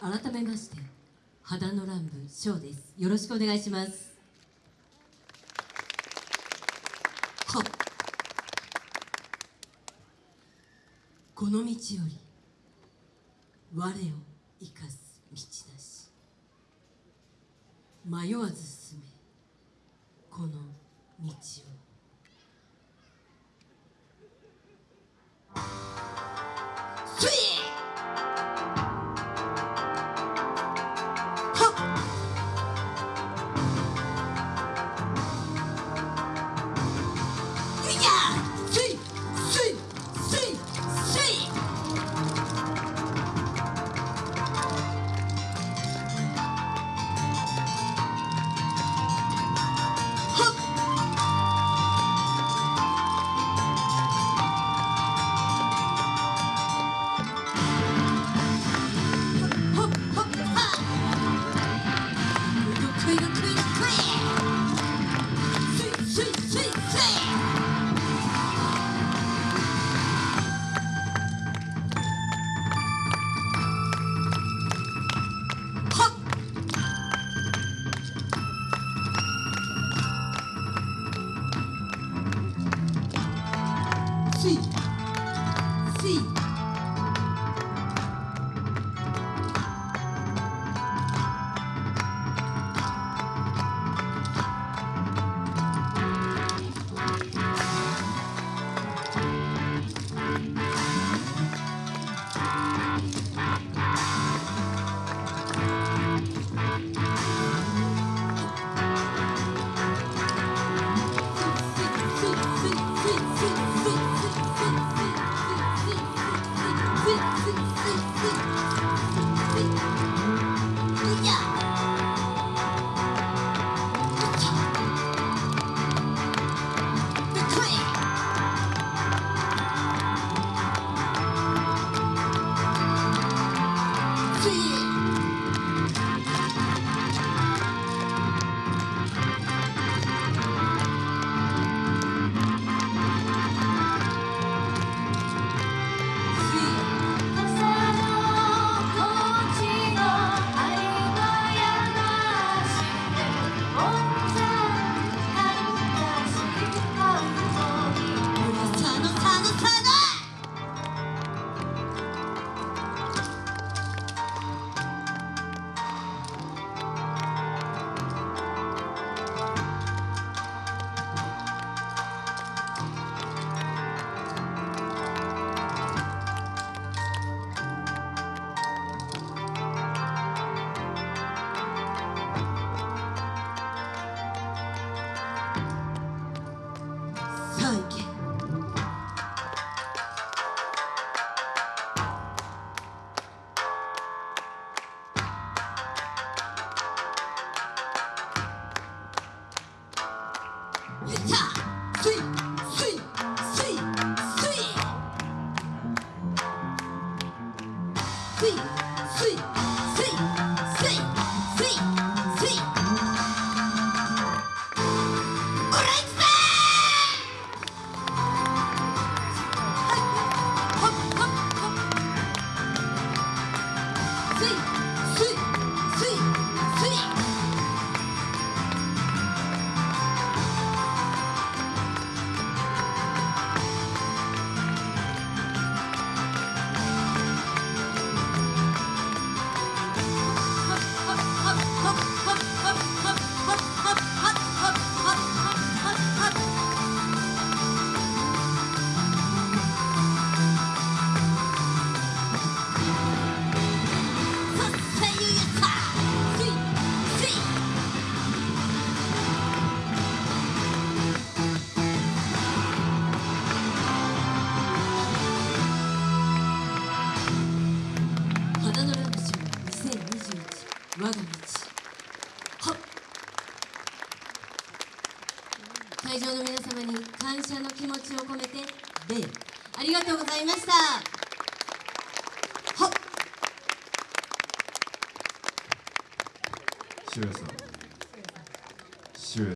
改めまして肌の乱舞ショーです。よろしくお願いします。はこの道より我を生かす道なし。迷わず進めこの道を。si, si. 我会場の皆様に感謝の気持ちを込めて礼。ありがとうございました。渋谷さん。